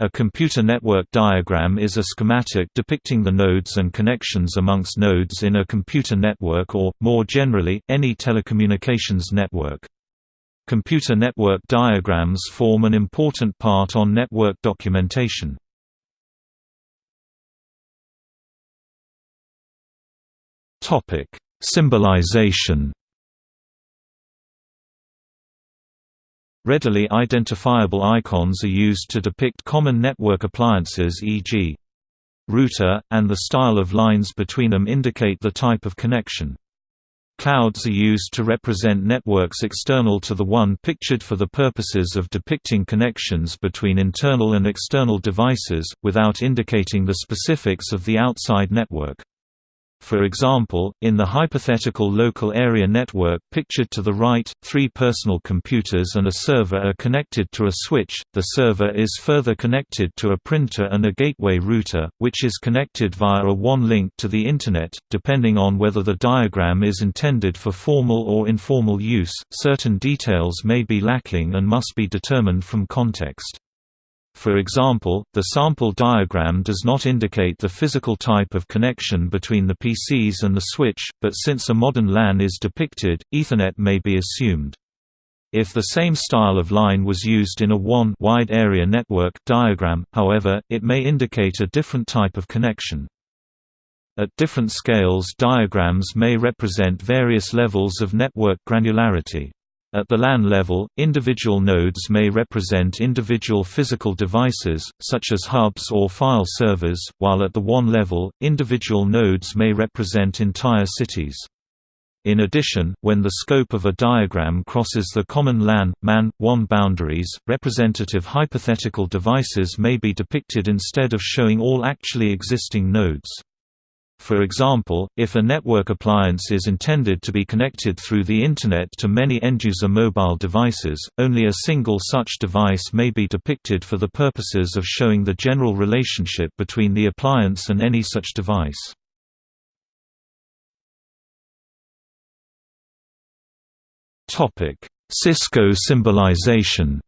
A computer network diagram is a schematic depicting the nodes and connections amongst nodes in a computer network or, more generally, any telecommunications network. Computer network diagrams form an important part on network documentation. Symbolization Readily identifiable icons are used to depict common network appliances e.g. router, and the style of lines between them indicate the type of connection. Clouds are used to represent networks external to the one pictured for the purposes of depicting connections between internal and external devices, without indicating the specifics of the outside network. For example, in the hypothetical local area network pictured to the right, three personal computers and a server are connected to a switch, the server is further connected to a printer and a gateway router, which is connected via a WAN link to the Internet. Depending on whether the diagram is intended for formal or informal use, certain details may be lacking and must be determined from context. For example, the sample diagram does not indicate the physical type of connection between the PCs and the switch, but since a modern LAN is depicted, Ethernet may be assumed. If the same style of line was used in a WAN wide area network diagram, however, it may indicate a different type of connection. At different scales diagrams may represent various levels of network granularity. At the LAN level, individual nodes may represent individual physical devices, such as hubs or file servers, while at the WAN level, individual nodes may represent entire cities. In addition, when the scope of a diagram crosses the common LAN, MAN, WAN boundaries, representative hypothetical devices may be depicted instead of showing all actually existing nodes. For example, if a network appliance is intended to be connected through the Internet to many end-user mobile devices, only a single such device may be depicted for the purposes of showing the general relationship between the appliance and any such device. Cisco symbolization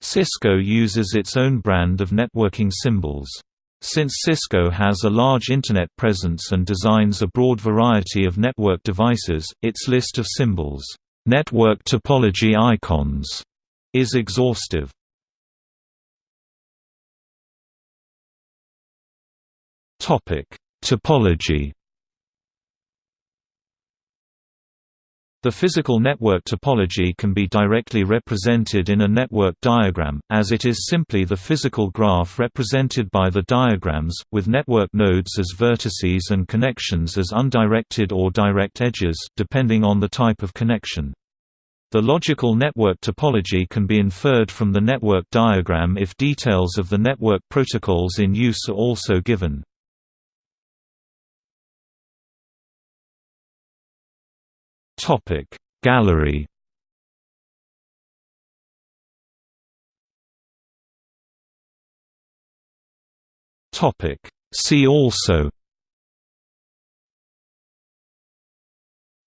Cisco uses its own brand of networking symbols. Since Cisco has a large Internet presence and designs a broad variety of network devices, its list of symbols, network topology icons, is exhaustive. Topology The physical network topology can be directly represented in a network diagram, as it is simply the physical graph represented by the diagrams, with network nodes as vertices and connections as undirected or direct edges depending on the type of connection. The logical network topology can be inferred from the network diagram if details of the network protocols in use are also given. Topic Gallery. Topic See also.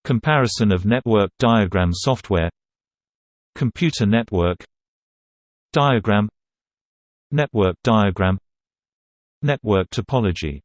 Comparison of network diagram software. Computer network. Diagram. Network diagram. Network topology